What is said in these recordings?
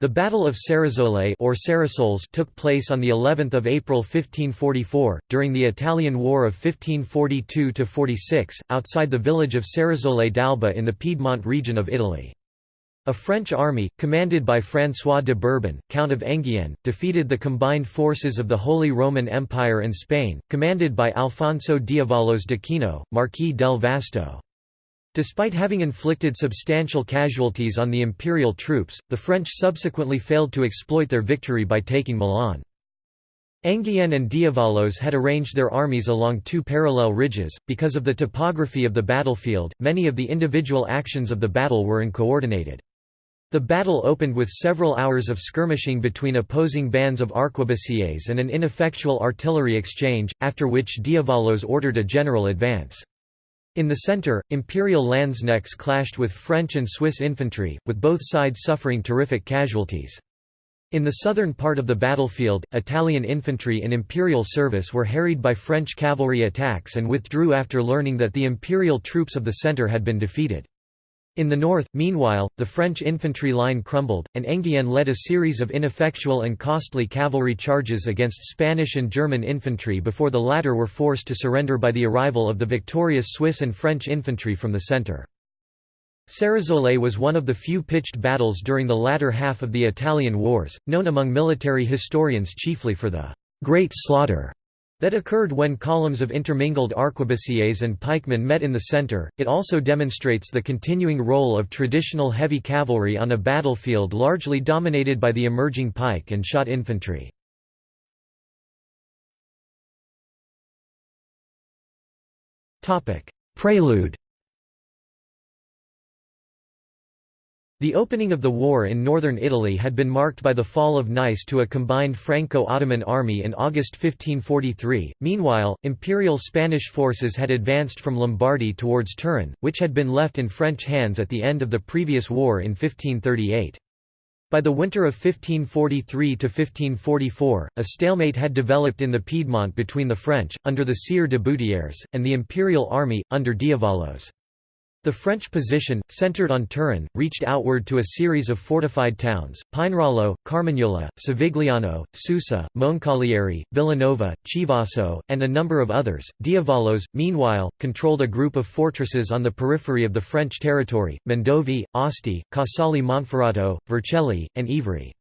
The Battle of Ceresole or Cerisoles took place on the 11th of April 1544 during the Italian War of 1542–46 outside the village of Ceresole d'Alba in the Piedmont region of Italy. A French army, commanded by François de Bourbon, Count of Enghien, defeated the combined forces of the Holy Roman Empire and Spain, commanded by Alfonso d'Avalos d'Aquino, Marquis del Vasto. Despite having inflicted substantial casualties on the imperial troops, the French subsequently failed to exploit their victory by taking Milan. Enghien and d'Avalos had arranged their armies along two parallel ridges. Because of the topography of the battlefield, many of the individual actions of the battle were uncoordinated. The battle opened with several hours of skirmishing between opposing bands of arquebusiers and an ineffectual artillery exchange, after which d'Avalos ordered a general advance. In the centre, Imperial Landsknechts clashed with French and Swiss infantry, with both sides suffering terrific casualties. In the southern part of the battlefield, Italian infantry in imperial service were harried by French cavalry attacks and withdrew after learning that the imperial troops of the centre had been defeated. In the north, meanwhile, the French infantry line crumbled, and Enghien led a series of ineffectual and costly cavalry charges against Spanish and German infantry before the latter were forced to surrender by the arrival of the victorious Swiss and French infantry from the centre. Ceresole was one of the few pitched battles during the latter half of the Italian wars, known among military historians chiefly for the «Great Slaughter» that occurred when columns of intermingled arquebusiers and pikemen met in the center. It also demonstrates the continuing role of traditional heavy cavalry on a battlefield largely dominated by the emerging pike and shot infantry. Prelude The opening of the war in northern Italy had been marked by the fall of Nice to a combined Franco-Ottoman army in August 1543. Meanwhile, imperial Spanish forces had advanced from Lombardy towards Turin, which had been left in French hands at the end of the previous war in 1538. By the winter of 1543 to 1544, a stalemate had developed in the Piedmont between the French, under the Sire de Boutières, and the imperial army, under d'Avalos. The French position, centered on Turin, reached outward to a series of fortified towns, Pinerolo, Carmagnola, Savigliano, Susa, Moncalieri, Villanova, Chivasso, and a number of others. d'Avalos, meanwhile, controlled a group of fortresses on the periphery of the French territory, Mondovì, Asti, Casale Monferrato, Vercelli, and Ivry.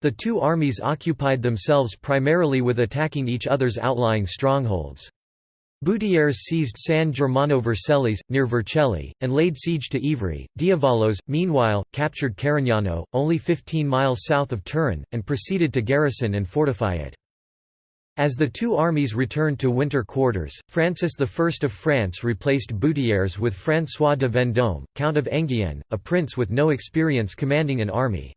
The two armies occupied themselves primarily with attacking each other's outlying strongholds. Boutières seized San Germano Vercellis, near Vercelli, and laid siege to Ivry. d'Avalos, meanwhile, captured Carignano, only 15 miles south of Turin, and proceeded to garrison and fortify it. As the two armies returned to winter quarters, Francis I of France replaced Boutières with François de Vendôme, Count of Enghien, a prince with no experience commanding an army.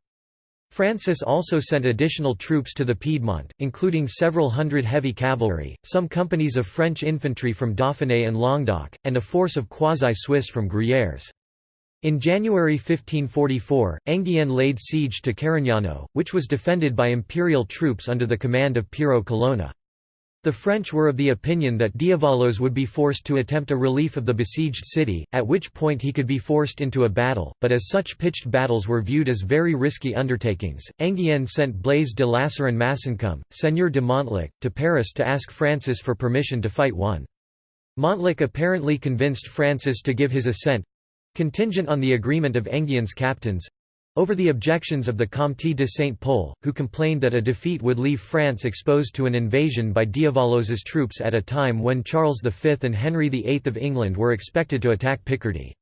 Francis also sent additional troops to the Piedmont, including several hundred heavy cavalry, some companies of French infantry from Dauphiné and Languedoc, and a force of quasi-Swiss from Gruyères. In January 1544, Enghien laid siege to Carignano, which was defended by imperial troops under the command of Piero Colonna. The French were of the opinion that d'Avalos would be forced to attempt a relief of the besieged city, at which point he could be forced into a battle, but as such pitched battles were viewed as very risky undertakings, Enghien sent Blaise de Lassarin Massincombe, Seigneur de Montluc, to Paris to ask Francis for permission to fight one. Montluc apparently convinced Francis to give his assent—contingent on the agreement of Enghien's captains, over the objections of the Comte de Saint-Pol, who complained that a defeat would leave France exposed to an invasion by d'Avalos's troops at a time when Charles V and Henry VIII of England were expected to attack Picardy.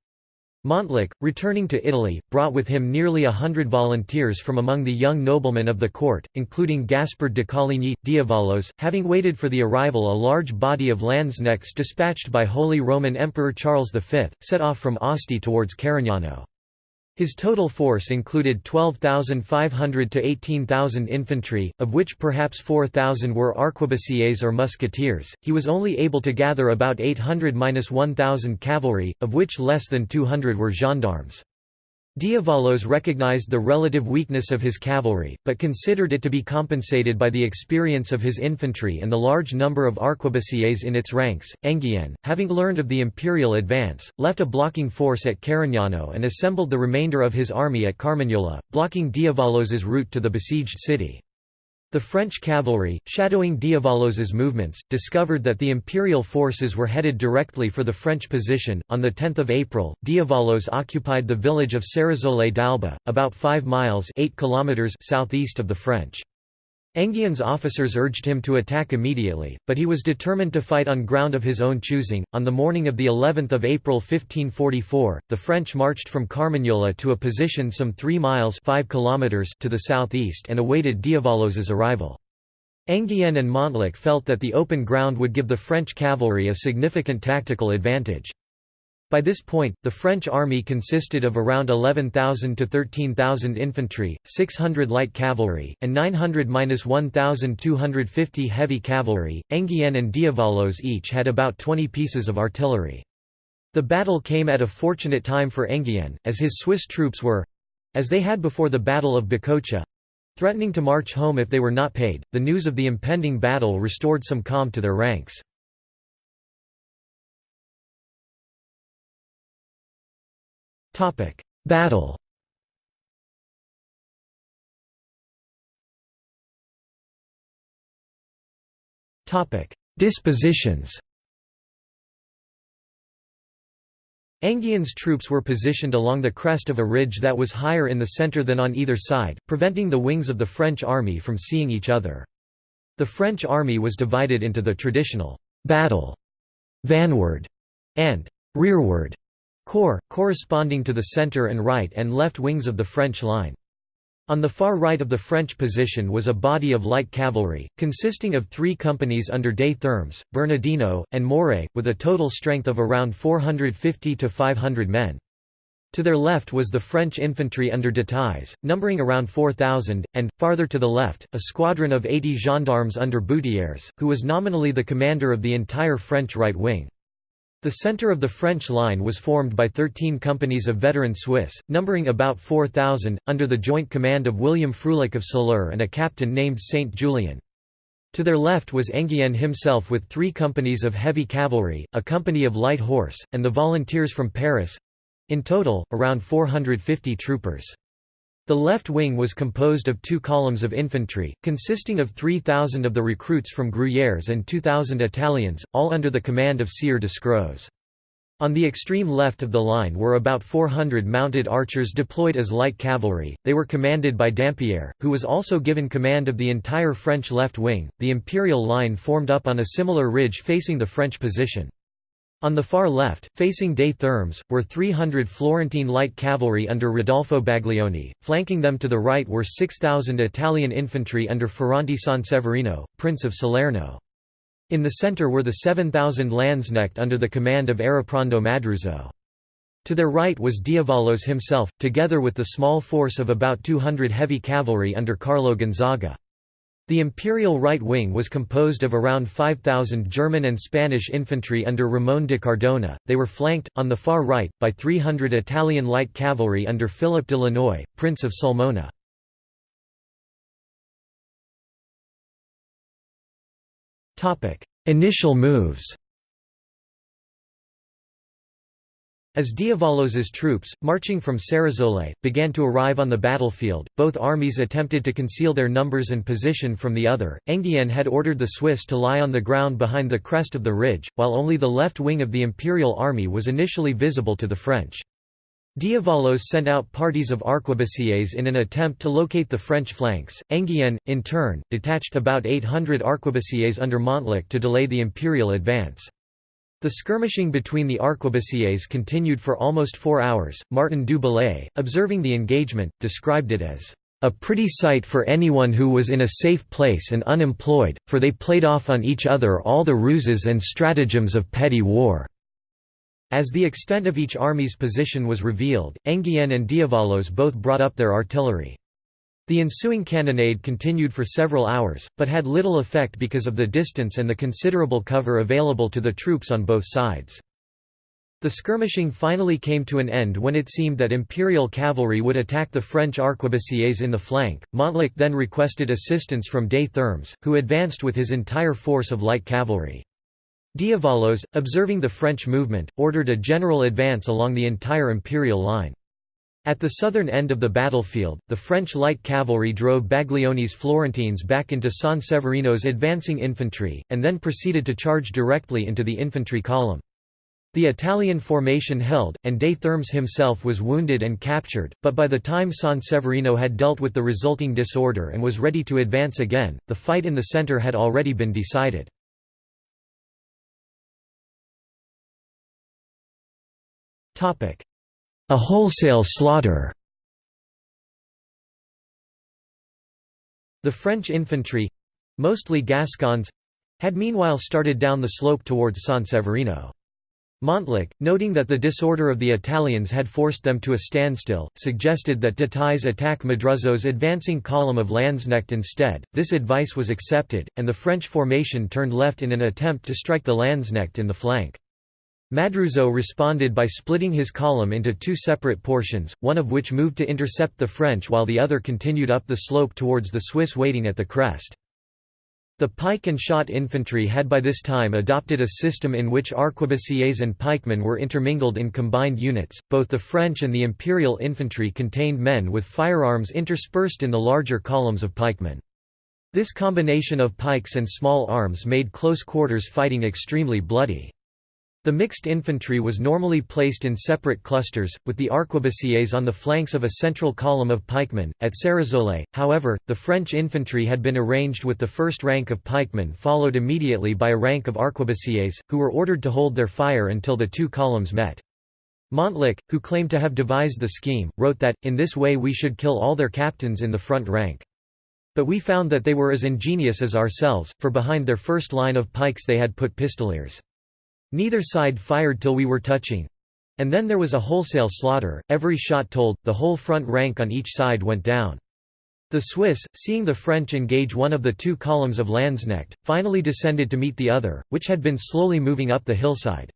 Montluc, returning to Italy, brought with him nearly a hundred volunteers from among the young noblemen of the court, including Gaspard de Coligny. d'Avalos, having waited for the arrival a large body of landsknechts dispatched by Holy Roman Emperor Charles V, set off from Asti towards Carignano. His total force included 12,500 to 18,000 infantry, of which perhaps 4,000 were arquebusiers or musketeers. He was only able to gather about 800–1,000 cavalry, of which less than 200 were gendarmes. d'Avalos recognized the relative weakness of his cavalry, but considered it to be compensated by the experience of his infantry and the large number of arquebusiers in its ranks. Enghien, having learned of the imperial advance, left a blocking force at Carignano and assembled the remainder of his army at Carmagnola, blocking d'Avalos's route to the besieged city. The French cavalry, shadowing d'Avalos's movements, discovered that the imperial forces were headed directly for the French position. On the 10th of April, d'Avalos occupied the village of Ceresole d'Alba, about 5 miles 8 kilometers southeast of the French. Enghien's officers urged him to attack immediately, but he was determined to fight on ground of his own choosing. On the morning of the 11th of April 1544, the French marched from Carmagnola to a position some 3 miles 5 kilometers to the southeast and awaited d'Avalos's arrival. Enghien and Montluc felt that the open ground would give the French cavalry a significant tactical advantage. By this point, the French army consisted of around 11,000 to 13,000 infantry, 600 light cavalry, and 900–1,250 heavy cavalry. Enghien and d'Avalos each had about 20 pieces of artillery. The battle came at a fortunate time for Enghien, as his Swiss troops were—as they had before the Battle of Bicocca—threatening to march home if they were not paid. The news of the impending battle restored some calm to their ranks. Topic: Battle. Topic: Dispositions. Enghien's troops were positioned along the crest of a ridge that was higher in the center than on either side, preventing the wings of the French army from seeing each other. The French army was divided into the traditional battle, vanward, and rearward corps, corresponding to the center and right and left wings of the French line. On the far right of the French position was a body of light cavalry, consisting of three companies under Des Thermes, Bernardino, and Moret, with a total strength of around 450 to 500 men. To their left was the French infantry under Détailles, numbering around 4,000, and, farther to the left, a squadron of 80 gendarmes under Boutières, who was nominally the commander of the entire French right wing. The center of the French line was formed by 13 companies of veteran Swiss, numbering about 4,000, under the joint command of William Frulich of Soleure and a captain named Saint Julien. To their left was Enghien himself with three companies of heavy cavalry, a company of light horse, and the volunteers from Paris—in total, around 450 troopers. The left wing was composed of two columns of infantry, consisting of 3,000 of the recruits from Gruyères and 2,000 Italians, all under the command of Sieur de Scroz. On the extreme left of the line were about 400 mounted archers deployed as light cavalry. They were commanded by Dampierre, who was also given command of the entire French left wing. The imperial line formed up on a similar ridge facing the French position. On the far left, facing de Thermes, were 300 Florentine light cavalry under Rodolfo Baglioni, flanking them to the right were 6,000 Italian infantry under Ferrante Sanseverino, Prince of Salerno. In the centre were the 7,000 Landsknecht under the command of Eriprando Madruzzo. To their right was d'Avalos himself, together with the small force of about 200 heavy cavalry under Carlo Gonzaga. The imperial right wing was composed of around 5,000 German and Spanish infantry under Ramon de Cardona. They were flanked, on the far right, by 300 Italian light cavalry under Philip de Lannoy, Prince of Sulmona. Initial moves As d'Avalos's troops, marching from Ceresole, began to arrive on the battlefield, both armies attempted to conceal their numbers and position from the other. Enghien had ordered the Swiss to lie on the ground behind the crest of the ridge, while only the left wing of the imperial army was initially visible to the French. d'Avalos sent out parties of arquebusiers in an attempt to locate the French flanks. Enghien, in turn, detached about 800 arquebusiers under Montluc to delay the imperial advance. The skirmishing between the arquebusiers continued for almost four hours. Martin du Bellay, observing the engagement, described it as a pretty sight for anyone who was in a safe place and unemployed, for they played off on each other all the ruses and stratagems of petty war." As the extent of each army's position was revealed, Enghien and d'Avalos both brought up their artillery. The ensuing cannonade continued for several hours, but had little effect because of the distance and the considerable cover available to the troops on both sides. The skirmishing finally came to an end when it seemed that imperial cavalry would attack the French arquebusiers in the flank. Montluc then requested assistance from des Thermes, who advanced with his entire force of light cavalry. d'Avalos, observing the French movement, ordered a general advance along the entire imperial line. At the southern end of the battlefield, the French light cavalry drove Baglioni's Florentines back into San Severino's advancing infantry, and then proceeded to charge directly into the infantry column. The Italian formation held, and De Thermes himself was wounded and captured, but by the time San Severino had dealt with the resulting disorder and was ready to advance again, the fight in the centre had already been decided. A wholesale slaughter The French infantry—mostly Gascons—had meanwhile started down the slope towards San Severino. Montluc, noting that the disorder of the Italians had forced them to a standstill, suggested that Dutheil's attack Madruzzo's advancing column of Landsknecht instead. This advice was accepted, and the French formation turned left in an attempt to strike the Landsknecht in the flank. Madruzzo responded by splitting his column into two separate portions, one of which moved to intercept the French while the other continued up the slope towards the Swiss waiting at the crest. The pike and shot infantry had by this time adopted a system in which arquebusiers and pikemen were intermingled in combined units. Both the French and the imperial infantry contained men with firearms interspersed in the larger columns of pikemen. This combination of pikes and small arms made close quarters fighting extremely bloody. The mixed infantry was normally placed in separate clusters, with the arquebusiers on the flanks of a central column of pikemen. At Ceresole, however, the French infantry had been arranged with the first rank of pikemen followed immediately by a rank of arquebusiers, who were ordered to hold their fire until the two columns met. Montluc, who claimed to have devised the scheme, wrote that, in this way we should kill all their captains in the front rank. But we found that they were as ingenious as ourselves, for behind their first line of pikes they had put pistoliers. Neither side fired till we were touching. And then there was a wholesale slaughter, every shot told, the whole front rank on each side went down. The Swiss, seeing the French engage one of the two columns of Landsknecht, finally descended to meet the other, which had been slowly moving up the hillside.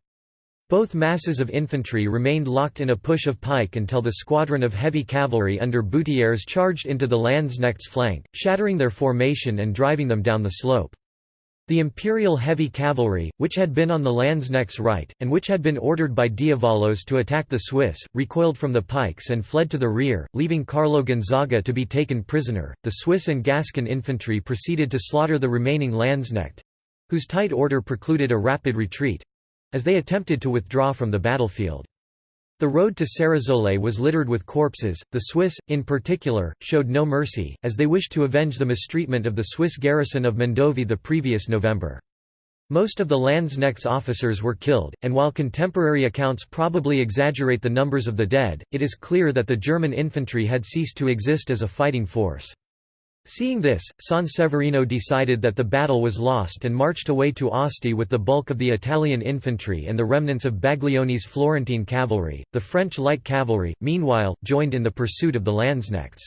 Both masses of infantry remained locked in a push of pike until the squadron of heavy cavalry under Boutières charged into the Landsknecht's flank, shattering their formation and driving them down the slope. The imperial heavy cavalry, which had been on the Landsknecht's right, and which had been ordered by d'Avalos to attack the Swiss, recoiled from the pikes and fled to the rear, leaving Carlo Gonzaga to be taken prisoner. The Swiss and Gascon infantry proceeded to slaughter the remaining Landsknecht whose tight order precluded a rapid retreat as they attempted to withdraw from the battlefield. The road to Ceresole was littered with corpses. The Swiss, in particular, showed no mercy, as they wished to avenge the mistreatment of the Swiss garrison of Mondovi the previous November. Most of the Landsknecht's officers were killed, and while contemporary accounts probably exaggerate the numbers of the dead, it is clear that the German infantry had ceased to exist as a fighting force. Seeing this, San Severino decided that the battle was lost and marched away to Asti with the bulk of the Italian infantry and the remnants of Baglioni's Florentine cavalry. The French light cavalry, meanwhile, joined in the pursuit of the Landsknechts.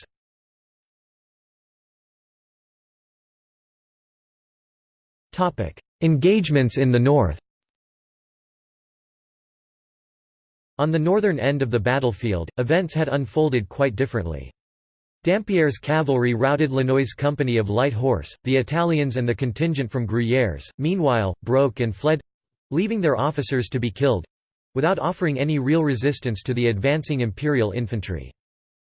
Engagements in the north On the northern end of the battlefield, events had unfolded quite differently. Dampierre's cavalry routed Lannoy's company of light horse, the Italians and the contingent from Gruyères, meanwhile, broke and fled—leaving their officers to be killed—without offering any real resistance to the advancing imperial infantry.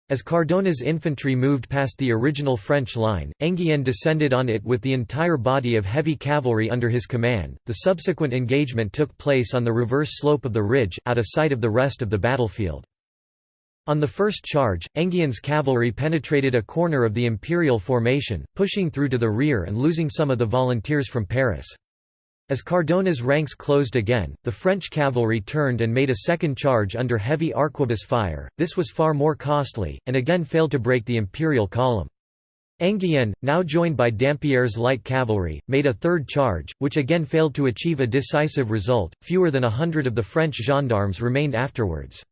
As Cardona's infantry moved past the original French line, Enghien descended on it with the entire body of heavy cavalry under his command. The subsequent engagement took place on the reverse slope of the ridge, out of sight of the rest of the battlefield. On the first charge, Enghien's cavalry penetrated a corner of the imperial formation, pushing through to the rear and losing some of the volunteers from Paris. As Cardona's ranks closed again, the French cavalry turned and made a second charge under heavy arquebus fire. This was far more costly, and again failed to break the imperial column. Enghien, now joined by Dampierre's light cavalry, made a third charge, which again failed to achieve a decisive result. Fewer than a hundred of the French gendarmes remained afterwards.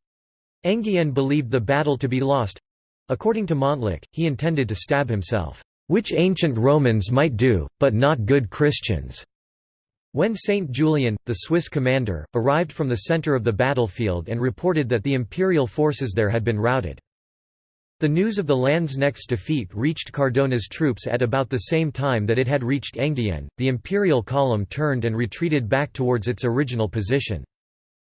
Enghien believed the battle to be lost. According to Montluc, he intended to stab himself, "...which ancient Romans might do, but not good Christians." When Saint Julian, the Swiss commander, arrived from the center of the battlefield and reported that the imperial forces there had been routed. The news of the Landsknecht's defeat reached Cardona's troops at about the same time that it had reached Enghien. The imperial column turned and retreated back towards its original position.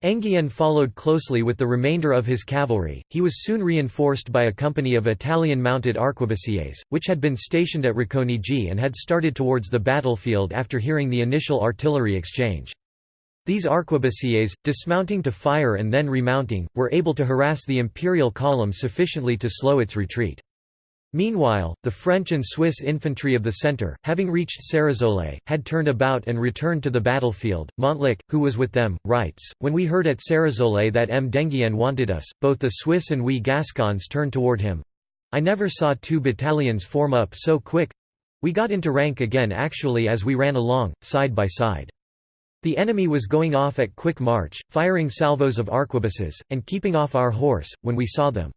Enghien followed closely with the remainder of his cavalry. He was soon reinforced by a company of Italian mounted arquebusiers, which had been stationed at Racconigi and had started towards the battlefield after hearing the initial artillery exchange. These arquebusiers, dismounting to fire and then remounting, were able to harass the imperial column sufficiently to slow its retreat. Meanwhile, the French and Swiss infantry of the centre, having reached Ceresole, had turned about and returned to the battlefield. Montluc, who was with them, writes, When we heard at Ceresole that M. d'Enghien wanted us, both the Swiss and we Gascons turned toward him. I never saw two battalions form up so quick. We got into rank again actually as we ran along, side by side. The enemy was going off at quick march, firing salvos of arquebuses, and keeping off our horse, when we saw them.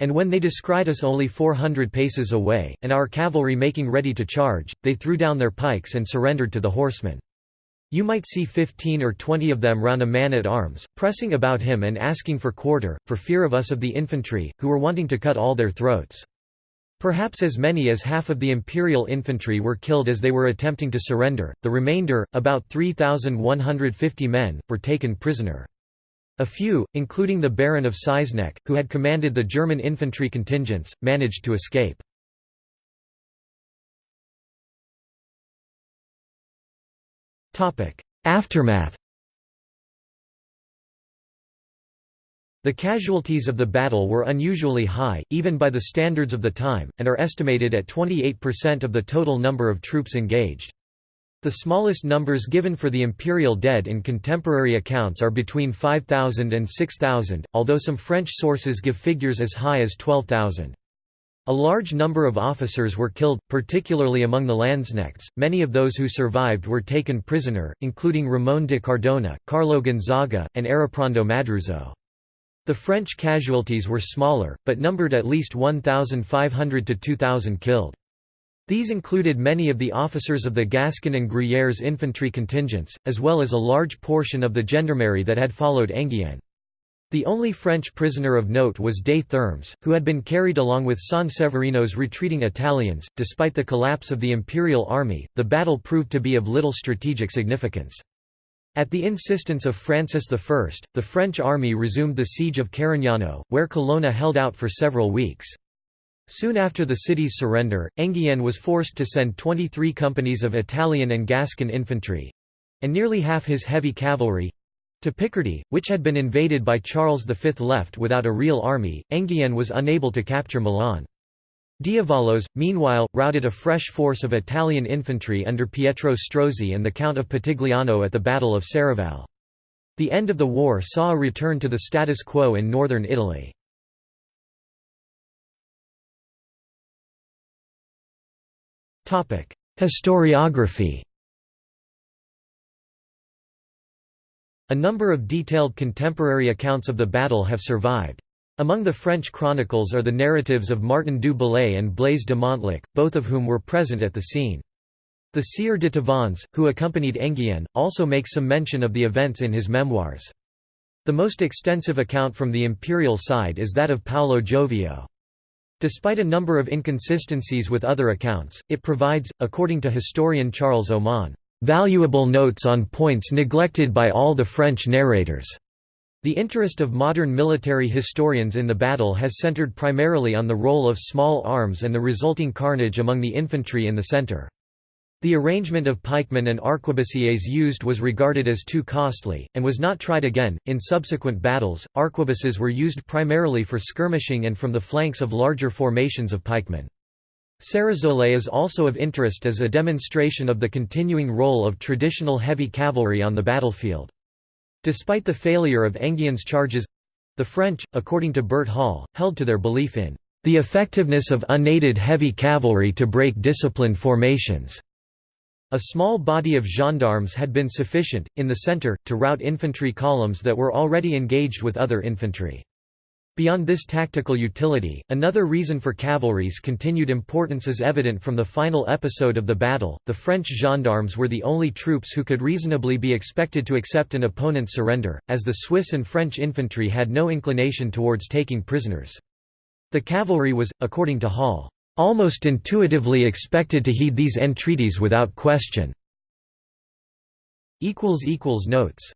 And when they descried us only four hundred paces away, and our cavalry making ready to charge, they threw down their pikes and surrendered to the horsemen. You might see fifteen or twenty of them round a man at arms, pressing about him and asking for quarter, for fear of us of the infantry, who were wanting to cut all their throats. Perhaps as many as half of the imperial infantry were killed as they were attempting to surrender, the remainder, about 3,150 men, were taken prisoner. A few, including the Baron of Seyssnecht, who had commanded the German infantry contingents, managed to escape. Aftermath The casualties of the battle were unusually high, even by the standards of the time, and are estimated at 28% of the total number of troops engaged. The smallest numbers given for the imperial dead in contemporary accounts are between 5,000 and 6,000, although some French sources give figures as high as 12,000. A large number of officers were killed, particularly among the Landsknechts. Many of those who survived were taken prisoner, including Ramon de Cardona, Carlo Gonzaga, and Eriprando Madruzzo. The French casualties were smaller, but numbered at least 1,500 to 2,000 killed. These included many of the officers of the Gascon and Gruyères infantry contingents, as well as a large portion of the gendarmerie that had followed Enghien. The only French prisoner of note was Des Thermes, who had been carried along with San Severino's retreating Italians. Despite the collapse of the imperial army, the battle proved to be of little strategic significance. At the insistence of Francis I, the French army resumed the siege of Carignano, where Colonna held out for several weeks. Soon after the city's surrender, Enghien was forced to send 23 companies of Italian and Gascon infantry—and nearly half his heavy cavalry—to Picardy, which had been invaded by Charles V. Left without a real army, Enghien was unable to capture Milan. d'Avalos, meanwhile, routed a fresh force of Italian infantry under Pietro Strozzi and the Count of Pitigliano at the Battle of Serravalle. The end of the war saw a return to the status quo in northern Italy. Historiography A number of detailed contemporary accounts of the battle have survived. Among the French chronicles are the narratives of Martin du Bellay and Blaise de Montluc, both of whom were present at the scene. The Sieur de Tavannes, who accompanied Enghien, also makes some mention of the events in his memoirs. The most extensive account from the imperial side is that of Paolo Giovio. Despite a number of inconsistencies with other accounts, it provides, according to historian Charles Oman, "...valuable notes on points neglected by all the French narrators." The interest of modern military historians in the battle has centered primarily on the role of small arms and the resulting carnage among the infantry in the center. The arrangement of pikemen and arquebusiers used was regarded as too costly, and was not tried again. In subsequent battles, arquebuses were used primarily for skirmishing and from the flanks of larger formations of pikemen. Ceresole is also of interest as a demonstration of the continuing role of traditional heavy cavalry on the battlefield. Despite the failure of Enghien's charges the French, according to Bert Hall, held to their belief in the effectiveness of unaided heavy cavalry to break disciplined formations. A small body of gendarmes had been sufficient, in the centre, to rout infantry columns that were already engaged with other infantry. Beyond this tactical utility, another reason for cavalry's continued importance is evident from the final episode of the battle. The French gendarmes were the only troops who could reasonably be expected to accept an opponent's surrender, as the Swiss and French infantry had no inclination towards taking prisoners. The cavalry was, according to Hall, almost intuitively expected to heed these entreaties without question. Notes